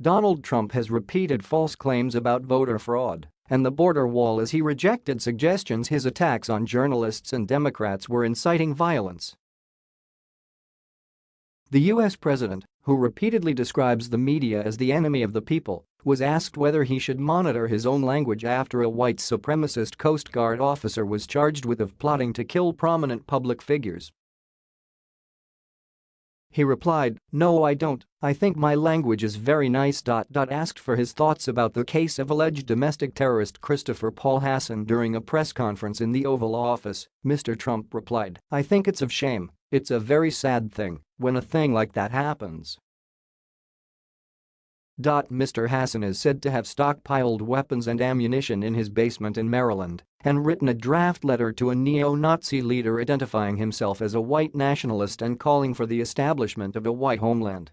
Donald Trump has repeated false claims about voter fraud and the border wall as he rejected suggestions his attacks on journalists and Democrats were inciting violence. The U.S. president, who repeatedly describes the media as the enemy of the people, was asked whether he should monitor his own language after a white supremacist Coast Guard officer was charged with of plotting to kill prominent public figures. He replied, no I don't, I think my language is very nice. Dot Asked for his thoughts about the case of alleged domestic terrorist Christopher Paul Hasson during a press conference in the Oval Office, Mr. Trump replied, I think it's of shame, it's a very sad thing when a thing like that happens. Mr. Hasson is said to have stockpiled weapons and ammunition in his basement in Maryland and written a draft letter to a neo-Nazi leader identifying himself as a white nationalist and calling for the establishment of a white homeland.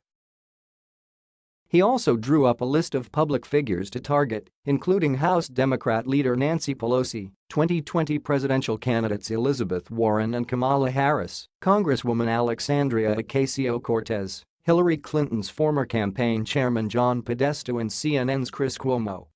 He also drew up a list of public figures to target, including House Democrat leader Nancy Pelosi, 2020 presidential candidates Elizabeth Warren and Kamala Harris, Congresswoman Alexandria Ocasio-Cortez, Hillary Clinton's former campaign chairman John Podesta and CNN's Chris Cuomo.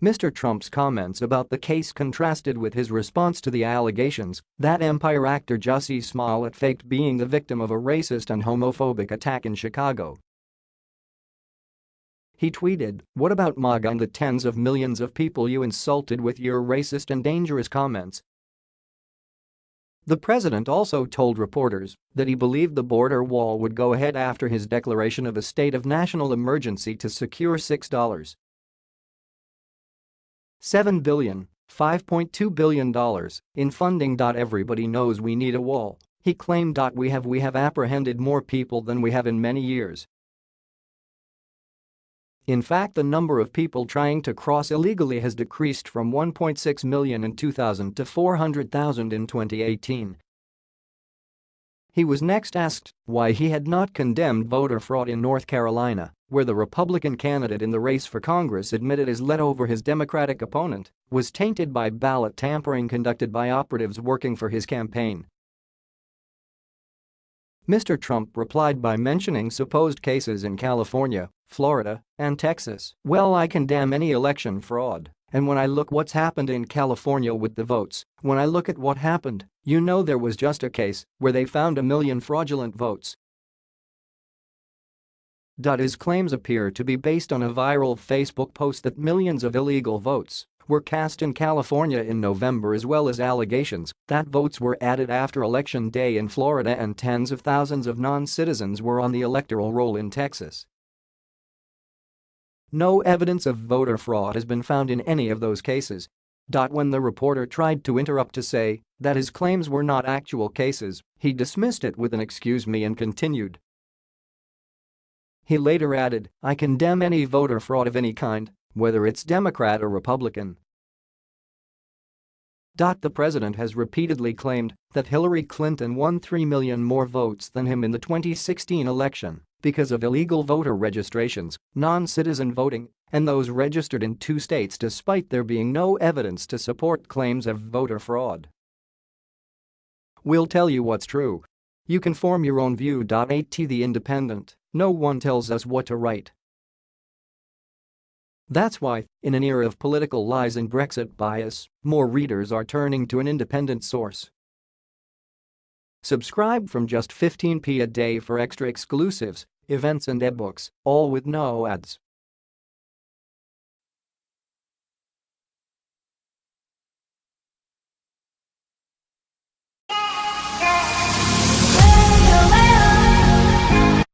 Mr. Trump's comments about the case contrasted with his response to the allegations that Empire actor Jussie Smollett faked being the victim of a racist and homophobic attack in Chicago. He tweeted, what about MAGA and the tens of millions of people you insulted with your racist and dangerous comments the president also told reporters that he believed the border wall would go ahead after his declaration of a state of national emergency to secure $6. 7 billion, $5.2 billion in funding. Everybody knows we need a wall, he claimed. We have we have apprehended more people than we have in many years, in fact the number of people trying to cross illegally has decreased from 1.6 million in 2000 to 400,000 in 2018. He was next asked why he had not condemned voter fraud in North Carolina, where the Republican candidate in the race for Congress admitted his let over his Democratic opponent was tainted by ballot tampering conducted by operatives working for his campaign. Mr. Trump replied by mentioning supposed cases in California, Florida, and Texas. Well I condemn any election fraud, and when I look what's happened in California with the votes, when I look at what happened, you know there was just a case where they found a million fraudulent votes. His claims appear to be based on a viral Facebook post that millions of illegal votes were cast in California in November as well as allegations that votes were added after Election Day in Florida and tens of thousands of non-citizens were on the electoral roll in Texas. No evidence of voter fraud has been found in any of those cases. When the reporter tried to interrupt to say that his claims were not actual cases, he dismissed it with an excuse me and continued. He later added, I condemn any voter fraud of any kind, whether it's Democrat or Republican. The president has repeatedly claimed that Hillary Clinton won 3 million more votes than him in the 2016 election because of illegal voter registrations, non-citizen voting, and those registered in two states despite there being no evidence to support claims of voter fraud. We'll tell you what's true. You can form your own view. At The Independent, no one tells us what to write. That's why, in an era of political lies and Brexit bias, more readers are turning to an independent source. Subscribe from just 15p a day for extra exclusives, events and ebooks, all with no ads.